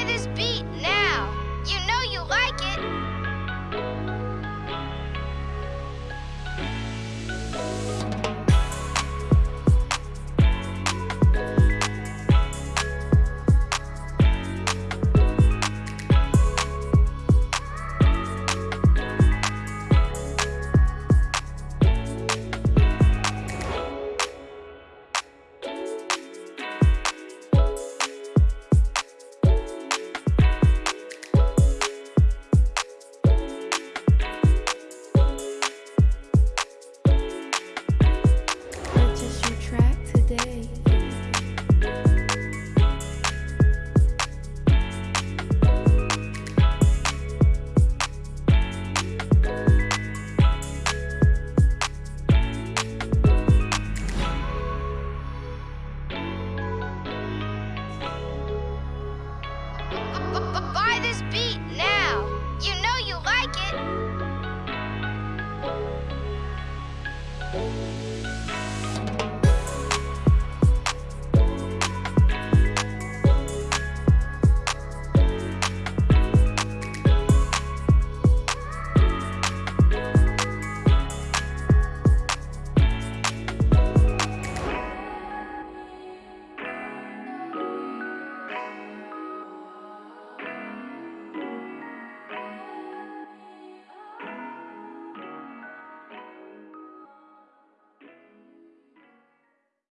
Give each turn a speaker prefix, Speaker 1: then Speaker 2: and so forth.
Speaker 1: try this beat now. Buy this beat now!